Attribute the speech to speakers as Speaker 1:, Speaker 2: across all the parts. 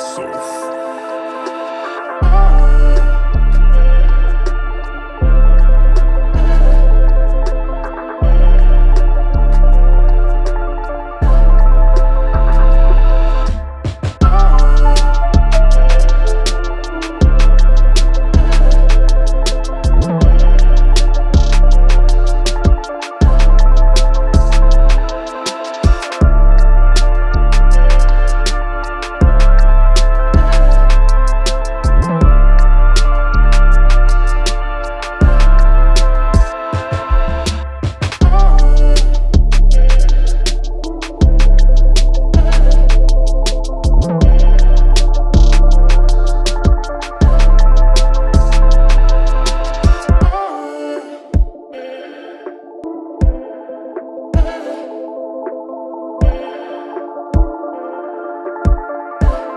Speaker 1: myself.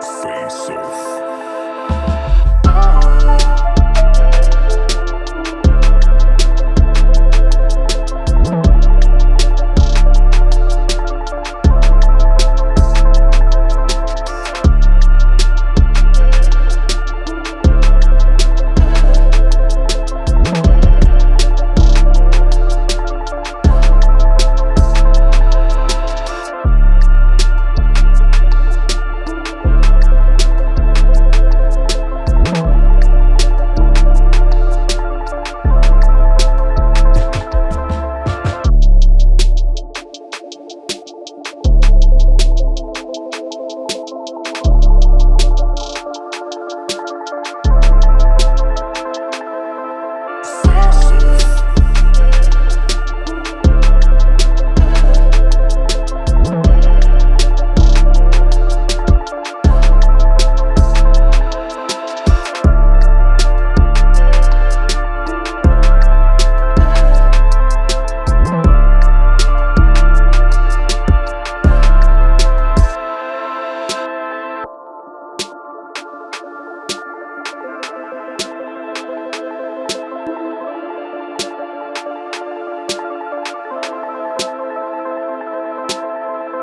Speaker 1: Face Off.